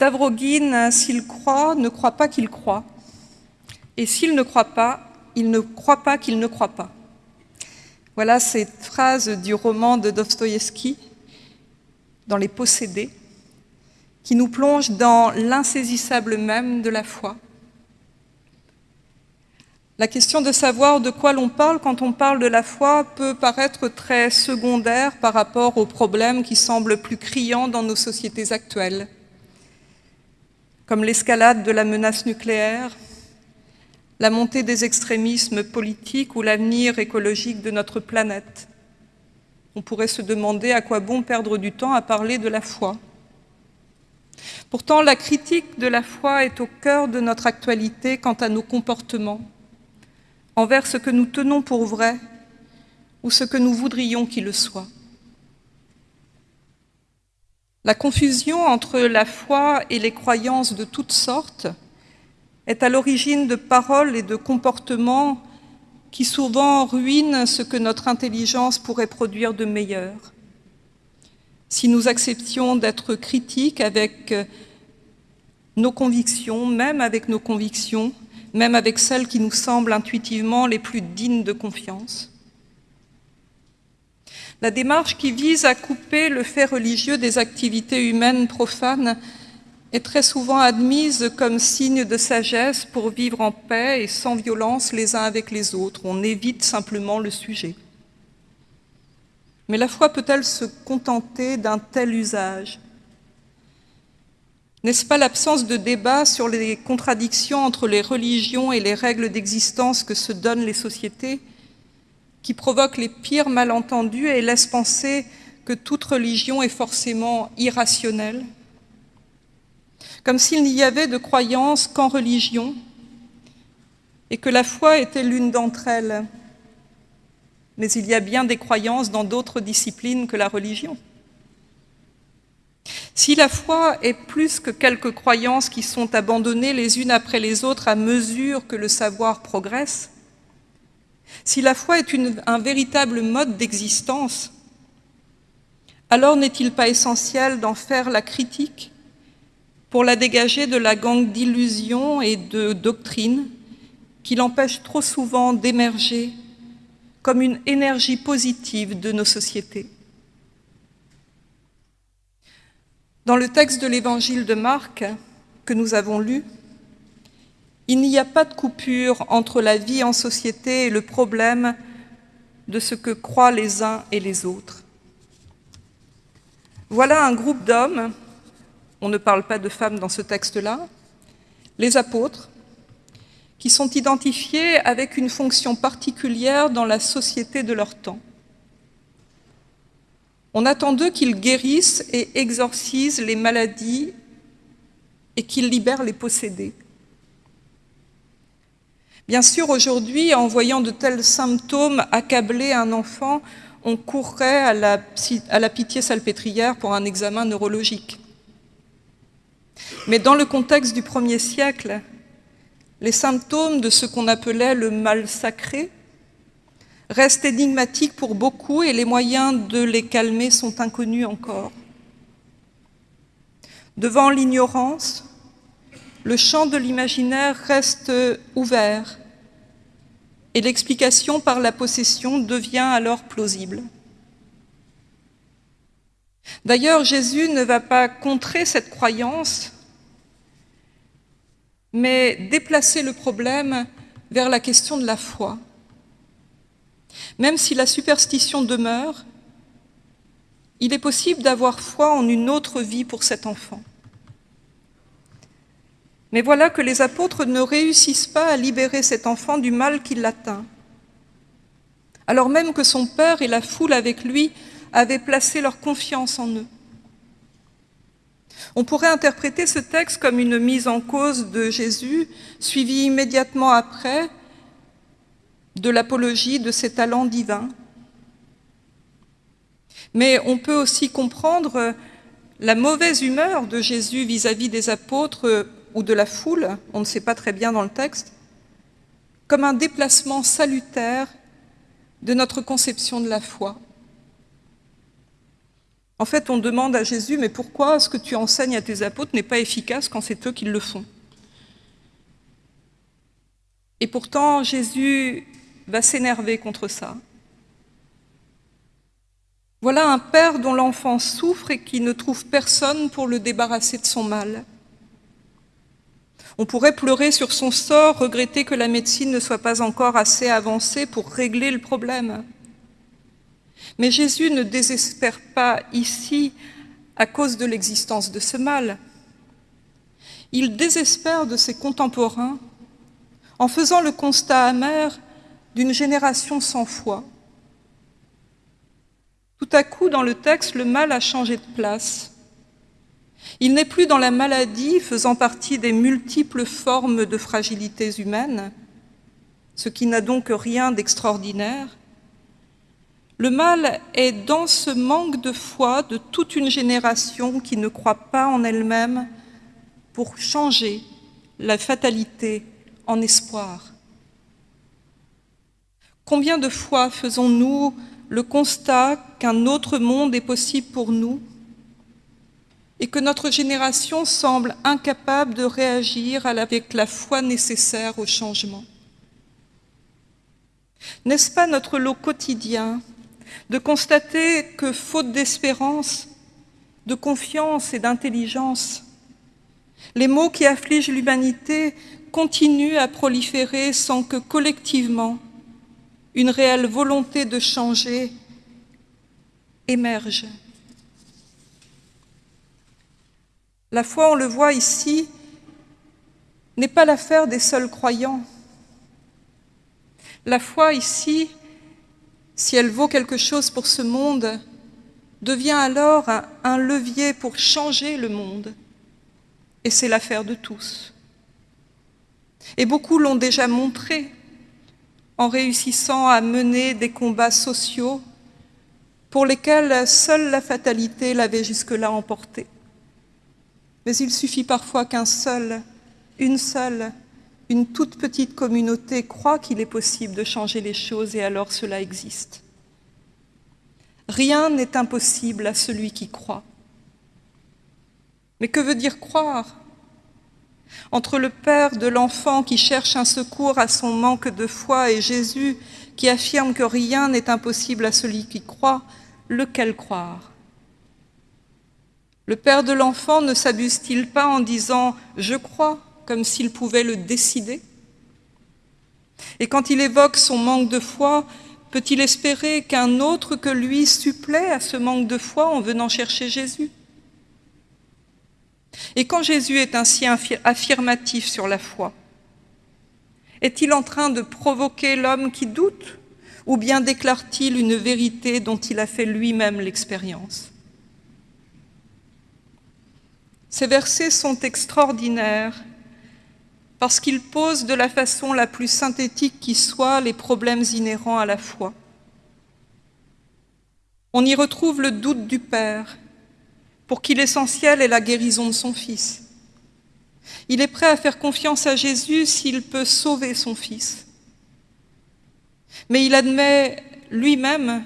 Tavrogine, s'il croit, ne croit pas qu'il croit. Et s'il ne croit pas, il ne croit pas qu'il ne croit pas. Voilà cette phrase du roman de Dostoïevski, dans Les Possédés, qui nous plonge dans l'insaisissable même de la foi. La question de savoir de quoi l'on parle quand on parle de la foi peut paraître très secondaire par rapport aux problèmes qui semblent plus criants dans nos sociétés actuelles, comme l'escalade de la menace nucléaire, la montée des extrémismes politiques ou l'avenir écologique de notre planète. On pourrait se demander à quoi bon perdre du temps à parler de la foi. Pourtant, la critique de la foi est au cœur de notre actualité quant à nos comportements, envers ce que nous tenons pour vrai ou ce que nous voudrions qu'il le soit. La confusion entre la foi et les croyances de toutes sortes est à l'origine de paroles et de comportements qui souvent ruinent ce que notre intelligence pourrait produire de meilleur. Si nous acceptions d'être critiques avec nos convictions, même avec nos convictions, même avec celles qui nous semblent intuitivement les plus dignes de confiance. La démarche qui vise à couper le fait religieux des activités humaines profanes est très souvent admise comme signe de sagesse pour vivre en paix et sans violence les uns avec les autres. On évite simplement le sujet. Mais la foi peut-elle se contenter d'un tel usage? N'est-ce pas l'absence de débat sur les contradictions entre les religions et les règles d'existence que se donnent les sociétés? Qui provoque les pires malentendus et laisse penser que toute religion est forcément irrationnelle comme s'il n'y avait de croyance qu'en religion, et que la foi était l'une d'entre elles. Mais il y a bien des croyances dans d'autres disciplines que la religion. Si la foi est plus que quelques croyances qui sont abandonnées les unes après les autres à mesure que le savoir progresse, si la foi est un véritable mode d'existence, alors n'est-il pas essentiel d'en faire la critique pour la dégager de la gangue d'illusions et de doctrines qui l'empêchent trop souvent d'émerger comme une énergie positive de nos sociétés? Dans le texte de l'évangile de Marc que nous avons lu, il n'y a pas de coupure entre la vie en société et le problème de ce que croient les uns et les autres. Voilà un groupe d'hommes on ne parle pas de femmes dans ce texte-là, les apôtres, qui sont identifiés avec une fonction particulière dans la société de leur temps. On attend d'eux qu'ils guérissent et exorcisent les maladies et qu'ils libèrent les possédés. Bien sûr, aujourd'hui, en voyant de tels symptômes accabler un enfant, on courrait à la, pitié salpêtrière pour un examen neurologique. Mais dans le contexte du premier siècle, les symptômes de ce qu'on appelait le mal sacré restent énigmatiques pour beaucoup et les moyens de les calmer sont inconnus encore. Devant l'ignorance, le champ de l'imaginaire reste ouvert et l'explication par la possession devient alors plausible. D'ailleurs, Jésus ne va pas contrer cette croyance mais déplacer le problème vers la question de la foi. Même si la superstition demeure, il est possible d'avoir foi en une autre vie pour cet enfant. Mais voilà que les apôtres ne réussissent pas à libérer cet enfant du mal qui l'atteint, alors même que son père et la foule avec lui avaient placé leur confiance en eux. On pourrait interpréter ce texte comme une mise en cause de Jésus, suivie immédiatement après de l'apologie de ses talents divins. Mais on peut aussi comprendre la mauvaise humeur de Jésus vis-à-vis des apôtres ou de la foule, on ne sait pas très bien dans le texte, comme un déplacement salutaire de notre conception de la foi. En fait, on demande à Jésus, mais pourquoi ce que tu enseignes à tes apôtres n'est pas efficace quand c'est eux qui le font? Et pourtant, Jésus va s'énerver contre ça. Voilà un père dont l'enfant souffre et qui ne trouve personne pour le débarrasser de son mal. On pourrait pleurer sur son sort, regretter que la médecine ne soit pas encore assez avancée pour régler le problème. Mais Jésus ne désespère pas ici à cause de l'existence de ce mal. Il désespère de ses contemporains en faisant le constat amer d'une génération sans foi. Tout à coup, dans le texte, le mal a changé de place. Il n'est plus dans la maladie faisant partie des multiples formes de fragilités humaines, ce qui n'a donc rien d'extraordinaire. Le mal est dans ce manque de foi de toute une génération qui ne croit pas en elle-même pour changer la fatalité en espoir. Combien de fois faisons-nous le constat qu'un autre monde est possible pour nous et que notre génération semble incapable de réagir avec la foi nécessaire au changement. N'est-ce pas notre lot quotidien de constater que, faute d'espérance, de confiance et d'intelligence, les maux qui affligent l'humanité continuent à proliférer sans que collectivement une réelle volonté de changer émerge? La foi, on le voit ici, n'est pas l'affaire des seuls croyants. La foi ici, si elle vaut quelque chose pour ce monde, devient alors un, levier pour changer le monde. Et c'est l'affaire de tous. Et beaucoup l'ont déjà montré en réussissant à mener des combats sociaux pour lesquels seule la fatalité l'avait jusque-là emporté. Mais il suffit parfois qu'un seul, une seule, une toute petite communauté croit qu'il est possible de changer les choses et alors cela existe. Rien n'est impossible à celui qui croit. Mais que veut dire croire? Entre le père de l'enfant qui cherche un secours à son manque de foi et Jésus qui affirme que rien n'est impossible à celui qui croit, lequel croire? Le père de l'enfant ne s'abuse-t-il pas en disant « je crois » comme s'il pouvait le décider? Et quand il évoque son manque de foi, peut-il espérer qu'un autre que lui supplée à ce manque de foi en venant chercher Jésus? Et quand Jésus est ainsi affirmatif sur la foi, est-il en train de provoquer l'homme qui doute ou bien déclare-t-il une vérité dont il a fait lui-même l'expérience? Ces versets sont extraordinaires parce qu'ils posent de la façon la plus synthétique qui soit les problèmes inhérents à la foi. On y retrouve le doute du Père, pour qui l'essentiel est la guérison de son Fils. Il est prêt à faire confiance à Jésus s'il peut sauver son Fils. Mais il admet lui-même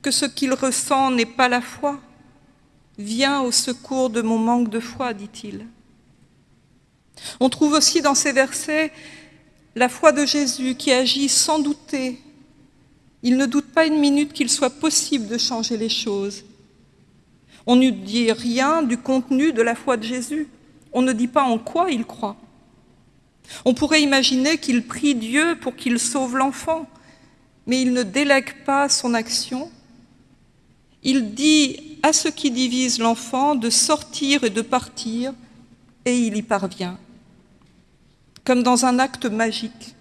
que ce qu'il ressent n'est pas la foi, Viens au secours de mon manque de foi, dit-il. On trouve aussi dans ces versets la foi de Jésus qui agit sans douter. Il ne doute pas une minute qu'il soit possible de changer les choses. On ne dit rien du contenu de la foi de Jésus. On ne dit pas en quoi il croit. On pourrait imaginer qu'il prie Dieu pour qu'il sauve l'enfant, mais il ne délègue pas son action. Il à ce qui divise l'enfant de sortir et de partir, et il y parvient. Comme dans un acte magique,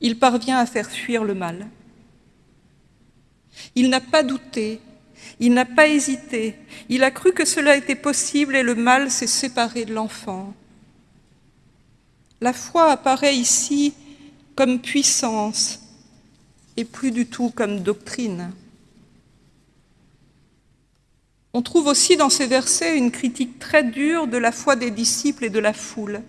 il parvient à faire fuir le mal. Il n'a pas douté, il n'a pas hésité, il a cru que cela était possible et le mal s'est séparé de l'enfant. La foi apparaît ici comme puissance et plus du tout comme doctrine. On trouve aussi dans ces versets une critique très dure de la foi des disciples et de la foule.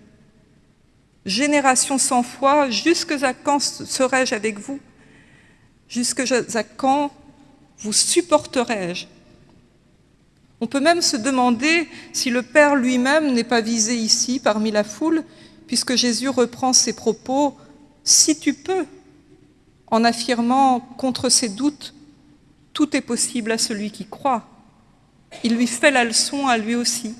Génération sans foi, jusque à quand serai-je avec vous? Jusque à quand vous supporterai-je On peut même se demander si le Père lui-même n'est pas visé ici parmi la foule, puisque Jésus reprend ses propos « si tu peux », en affirmant contre ses doutes « tout est possible à celui qui croit ». Il lui fait la leçon à lui aussi.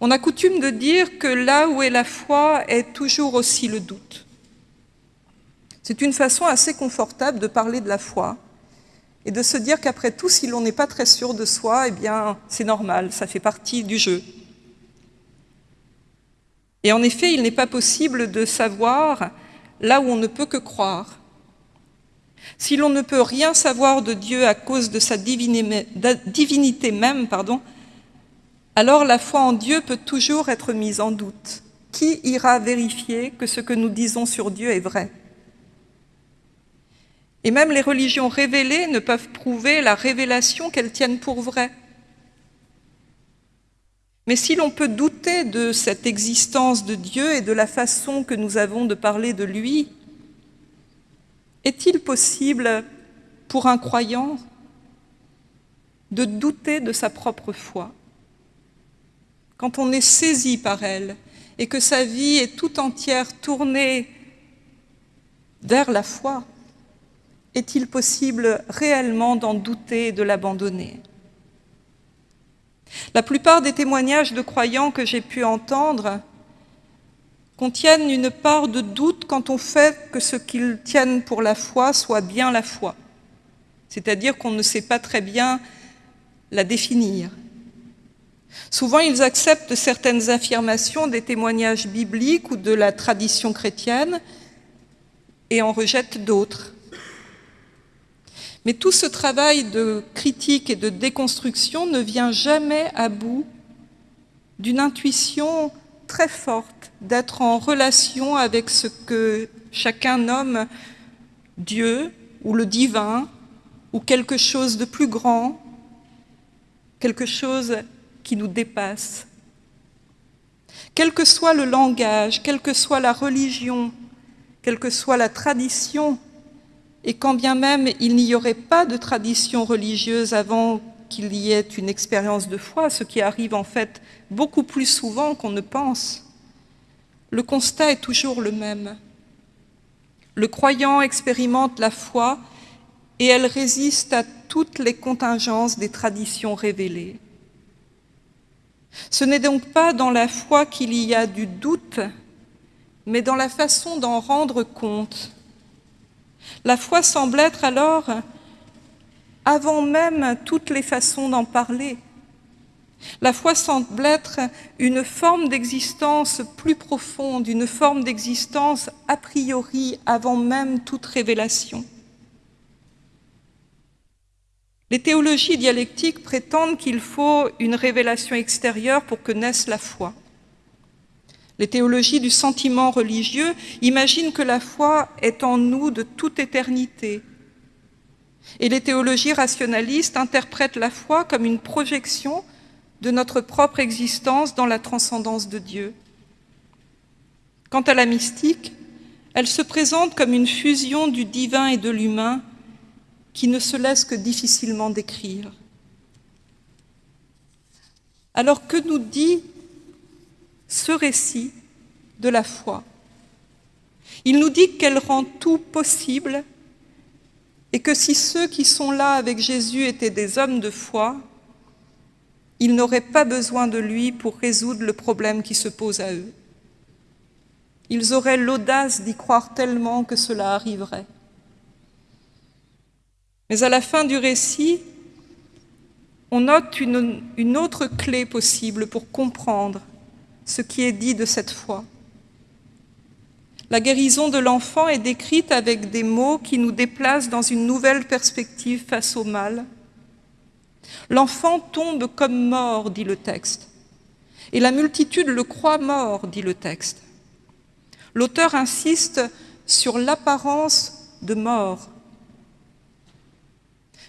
On a coutume de dire que là où est la foi est toujours aussi le doute. C'est une façon assez confortable de parler de la foi et de se dire qu'après tout, si l'on n'est pas très sûr de soi, eh bien, c'est normal, ça fait partie du jeu. Et en effet, il n'est pas possible de savoir là où on ne peut que croire. Si l'on ne peut rien savoir de Dieu à cause de sa divinité même, pardon, alors la foi en Dieu peut toujours être mise en doute. Qui ira vérifier que ce que nous disons sur Dieu est vrai? Et même les religions révélées ne peuvent prouver la révélation qu'elles tiennent pour vraie. Mais si l'on peut douter de cette existence de Dieu et de la façon que nous avons de parler de lui, est-il possible pour un croyant de douter de sa propre foi quand on est saisi par elle et que sa vie est tout entière tournée vers la foi, est-il possible réellement d'en douter et de l'abandonner? La plupart des témoignages de croyants que j'ai pu entendre contiennent une part de doute quant au fait que ce qu'ils tiennent pour la foi soit bien la foi, c'est-à-dire qu'on ne sait pas très bien la définir. Souvent, ils acceptent certaines affirmations des témoignages bibliques ou de la tradition chrétienne et en rejettent d'autres. Mais tout ce travail de critique et de déconstruction ne vient jamais à bout d'une intuition très forte d'être en relation avec ce que chacun nomme Dieu ou le divin ou quelque chose de plus grand, quelque chose qui nous dépasse. Quel que soit le langage, quelle que soit la religion, quelle que soit la tradition, et quand bien même il n'y aurait pas de tradition religieuse avant qu'il y ait une expérience de foi, ce qui arrive en fait beaucoup plus souvent qu'on ne pense, le constat est toujours le même. Le croyant expérimente la foi et elle résiste à toutes les contingences des traditions révélées. Ce n'est donc pas dans la foi qu'il y a du doute, mais dans la façon d'en rendre compte. La foi semble être alors, avant même toutes les façons d'en parler, la foi semble être une forme d'existence plus profonde, une forme d'existence a priori avant même toute révélation. Les théologies dialectiques prétendent qu'il faut une révélation extérieure pour que naisse la foi. Les théologies du sentiment religieux imaginent que la foi est en nous de toute éternité. Et les théologies rationalistes interprètent la foi comme une projection de notre propre existence dans la transcendance de Dieu. Quant à la mystique, elle se présente comme une fusion du divin et de l'humain qui ne se laisse que difficilement décrire. Alors que nous dit ce récit de la foi? Il nous dit qu'elle rend tout possible et que si ceux qui sont là avec Jésus étaient des hommes de foi, ils n'auraient pas besoin de lui pour résoudre le problème qui se pose à eux. Ils auraient l'audace d'y croire tellement que cela arriverait. Mais à la fin du récit, on note une, autre clé possible pour comprendre ce qui est dit de cette foi. La guérison de l'enfant est décrite avec des mots qui nous déplacent dans une nouvelle perspective face au mal. L'enfant tombe comme mort, dit le texte, et la multitude le croit mort, dit le texte. L'auteur insiste sur l'apparence de mort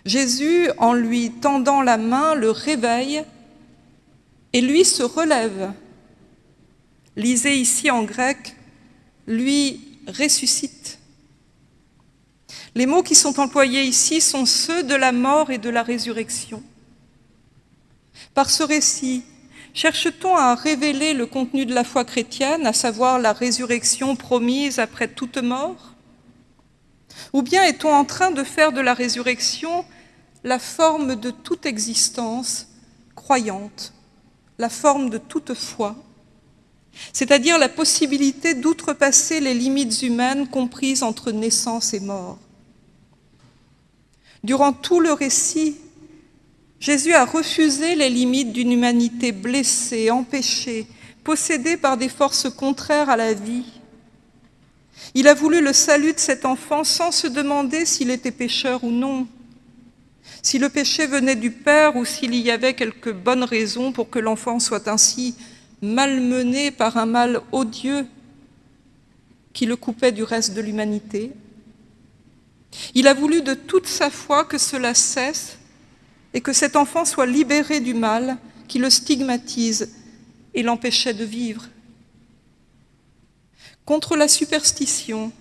Jésus, en lui tendant la main, le réveille et lui se relève. Lisez ici en grec, lui ressuscite. Les mots qui sont employés ici sont ceux de la mort et de la résurrection. Par ce récit, cherche-t-on à révéler le contenu de la foi chrétienne, à savoir la résurrection promise après toute mort? Ou bien est-on en train de faire de la résurrection la forme de toute existence croyante, la forme de toute foi? C'est-à-dire la possibilité d'outrepasser les limites humaines comprises entre naissance et mort. Durant tout le récit, Jésus a refusé les limites d'une humanité blessée, empêchée, possédée par des forces contraires à la vie. Il a voulu le salut de cet enfant sans se demander s'il était pécheur ou non, si le péché venait du Père ou s'il y avait quelques bonnes raisons pour que l'enfant soit ainsi malmené par un mal odieux qui le coupait du reste de l'humanité. Il a voulu de toute sa foi que cela cesse et que cet enfant soit libéré du mal qui le stigmatise et l'empêchait de vivre. Contre la superstition,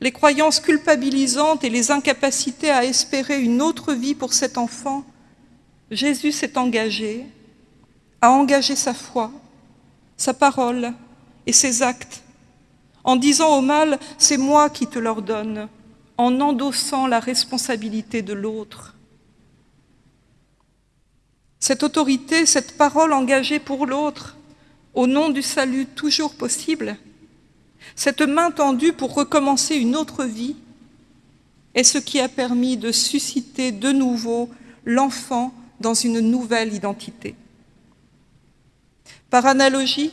les croyances culpabilisantes et les incapacités à espérer une autre vie pour cet enfant, Jésus s'est engagé, a engagé sa foi, sa parole et ses actes, en disant au mal « c'est moi qui te l'ordonne », en endossant la responsabilité de l'autre. Cette autorité, cette parole engagée pour l'autre, au nom du salut toujours possible, cette main tendue pour recommencer une autre vie, est ce qui a permis de susciter de nouveau l'enfant dans une nouvelle identité. Par analogie,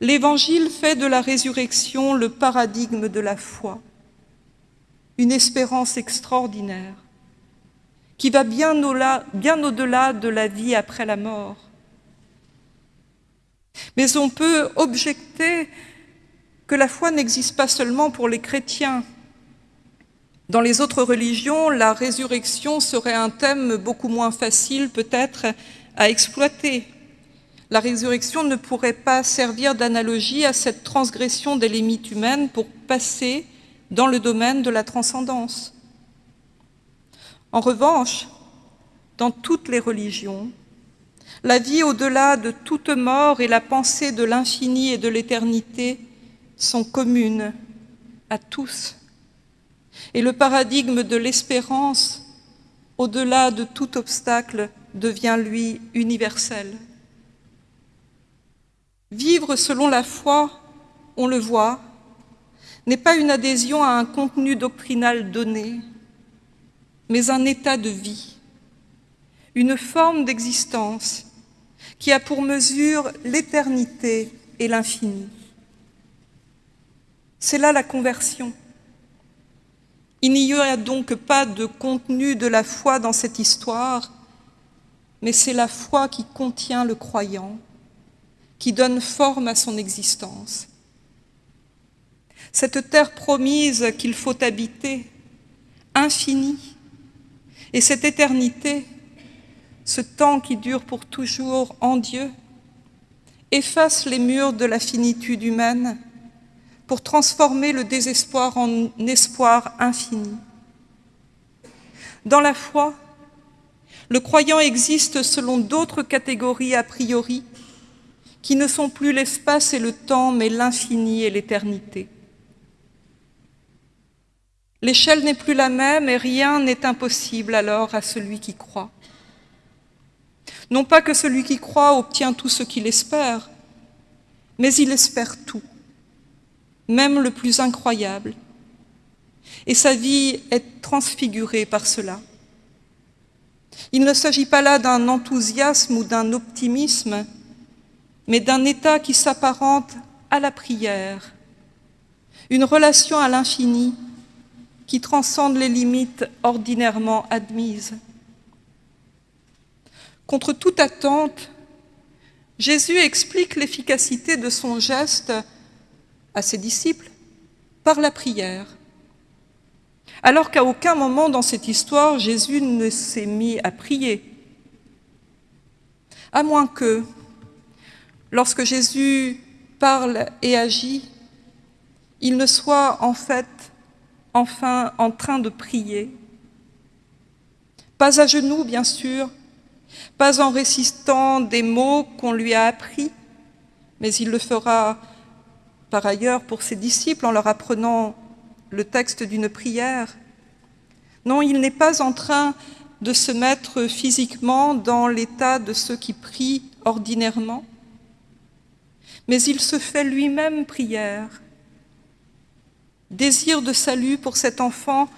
l'Évangile fait de la résurrection le paradigme de la foi, une espérance extraordinaire qui va bien au-delà de la vie après la mort. Mais on peut objecter que la foi n'existe pas seulement pour les chrétiens. Dans les autres religions, la résurrection serait un thème beaucoup moins facile peut-être à exploiter. La résurrection ne pourrait pas servir d'analogie à cette transgression des limites humaines pour passer dans le domaine de la transcendance. En revanche, dans toutes les religions, la vie au-delà de toute mort et la pensée de l'infini et de l'éternité sont communes à tous. Et le paradigme de l'espérance, au-delà de tout obstacle, devient, lui, universel. Vivre selon la foi, on le voit, n'est pas une adhésion à un contenu doctrinal donné, mais un état de vie, une forme d'existence qui a pour mesure l'éternité et l'infini. C'est là la conversion. Il n'y a donc pas de contenu de la foi dans cette histoire, mais c'est la foi qui contient le croyant, qui donne forme à son existence. Cette terre promise qu'il faut habiter, infinie, et cette éternité, ce temps qui dure pour toujours en Dieu, efface les murs de la finitude humaine pour transformer le désespoir en espoir infini. Dans la foi, le croyant existe selon d'autres catégories a priori qui ne sont plus l'espace et le temps, mais l'infini et l'éternité. L'échelle n'est plus la même et rien n'est impossible alors à celui qui croit. Non pas que celui qui croit obtient tout ce qu'il espère, mais il espère tout, même le plus incroyable. Et sa vie est transfigurée par cela. Il ne s'agit pas là d'un enthousiasme ou d'un optimisme, mais d'un état qui s'apparente à la prière, une relation à l'infini qui transcende les limites ordinairement admises. Contre toute attente, Jésus explique l'efficacité de son geste à ses disciples par la prière. Alors qu'à aucun moment dans cette histoire, Jésus ne s'est mis à prier. À moins que, lorsque Jésus parle et agit, il ne soit en fait enfin en train de prier. Pas à genoux, bien sûr, pas en récitant des mots qu'on lui a appris, mais il le fera par ailleurs pour ses disciples en leur apprenant le texte d'une prière. Non, il n'est pas en train de se mettre physiquement dans l'état de ceux qui prient ordinairement, mais il se fait lui-même prière, désir de salut pour cet enfant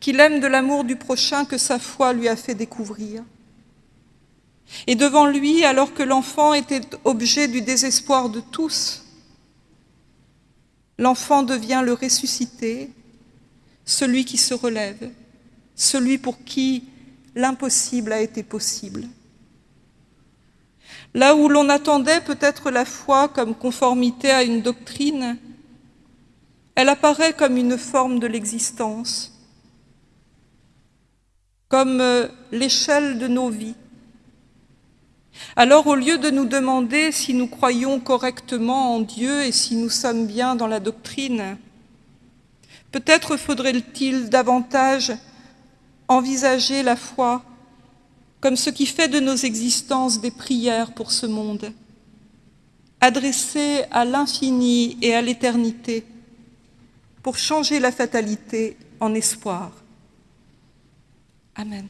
qu'il aime de l'amour du prochain que sa foi lui a fait découvrir. Et devant lui, alors que l'enfant était objet du désespoir de tous, l'enfant devient le ressuscité, celui qui se relève, celui pour qui l'impossible a été possible. Là où l'on attendait peut-être la foi comme conformité à une doctrine, elle apparaît comme une forme de l'existence, comme euh, l'échelle de nos vies. Alors au lieu de nous demander si nous croyons correctement en Dieu et si nous sommes bien dans la doctrine, peut-être faudrait-il davantage envisager la foi comme ce qui fait de nos existences des prières pour ce monde, adressées à l'infini et à l'éternité, pour changer la fatalité en espoir. Amen.